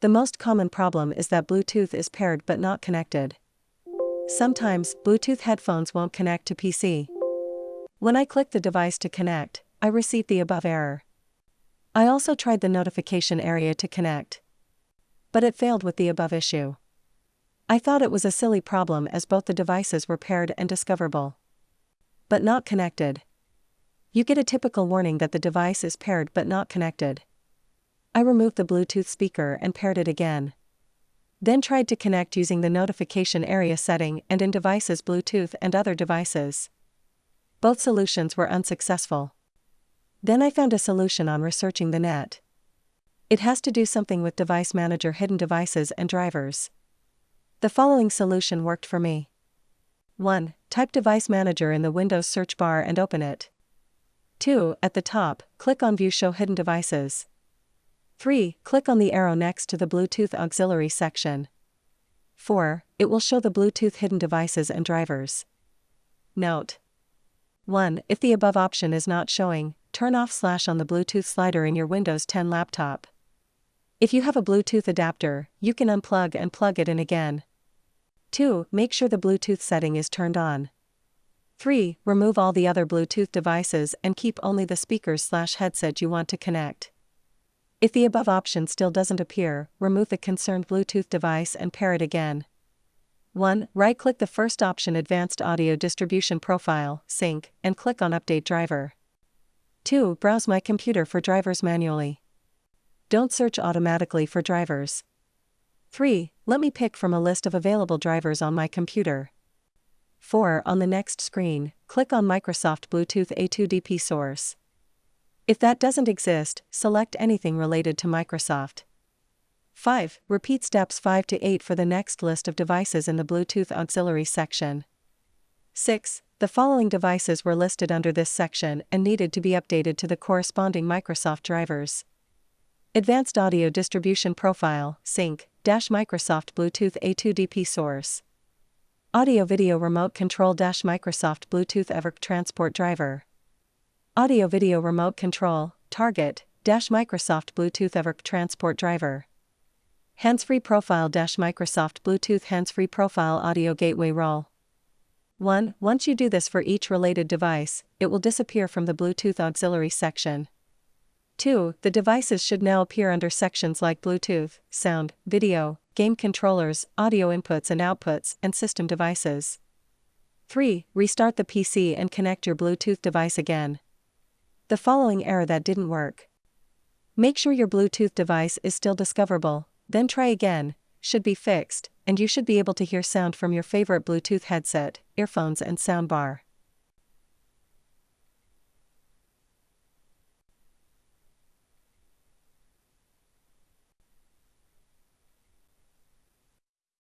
The most common problem is that Bluetooth is paired but not connected. Sometimes, Bluetooth headphones won't connect to PC. When I click the device to connect, I receive the above error. I also tried the notification area to connect. But it failed with the above issue. I thought it was a silly problem as both the devices were paired and discoverable. But not connected. You get a typical warning that the device is paired but not connected. I removed the Bluetooth speaker and paired it again. Then tried to connect using the notification area setting and in devices Bluetooth and other devices. Both solutions were unsuccessful. Then I found a solution on researching the net. It has to do something with Device Manager hidden devices and drivers. The following solution worked for me. 1. Type Device Manager in the Windows search bar and open it. 2. At the top, click on View Show Hidden Devices. 3. Click on the arrow next to the Bluetooth Auxiliary section. 4. It will show the Bluetooth hidden devices and drivers. Note 1. If the above option is not showing, turn off slash on the Bluetooth slider in your Windows 10 laptop. If you have a Bluetooth adapter, you can unplug and plug it in again. 2. Make sure the Bluetooth setting is turned on. 3. Remove all the other Bluetooth devices and keep only the speakers slash headset you want to connect. If the above option still doesn't appear, remove the concerned Bluetooth device and pair it again. 1. Right click the first option Advanced Audio Distribution Profile, Sink, and click on Update Driver. 2. Browse My Computer for drivers manually. Don't search automatically for drivers. 3. Let me pick from a list of available drivers on my computer. 4. On the next screen, click on Microsoft Bluetooth A2DP source. If that doesn't exist, select anything related to Microsoft. 5. Repeat steps 5 to 8 for the next list of devices in the Bluetooth Auxiliary section. 6. The following devices were listed under this section and needed to be updated to the corresponding Microsoft drivers. Advanced Audio Distribution Profile, Sink, Microsoft Bluetooth A2DP Source. Audio Video Remote Control Microsoft Bluetooth EVRC Transport Driver. Audio Video Remote Control, Target, Dash Microsoft Bluetooth EVRC Transport Driver. Hands-free Profile Dash Microsoft Bluetooth Hands-free Profile Audio Gateway Role. 1. Once you do this for each related device, it will disappear from the Bluetooth Auxiliary section. 2. The devices should now appear under sections like Bluetooth, Sound, Video, Game Controllers, Audio Inputs and Outputs, and System Devices. 3. Restart the PC and connect your Bluetooth device again. The following error that didn't work. Make sure your Bluetooth device is still discoverable, then try again, should be fixed, and you should be able to hear sound from your favorite Bluetooth headset, earphones, and soundbar.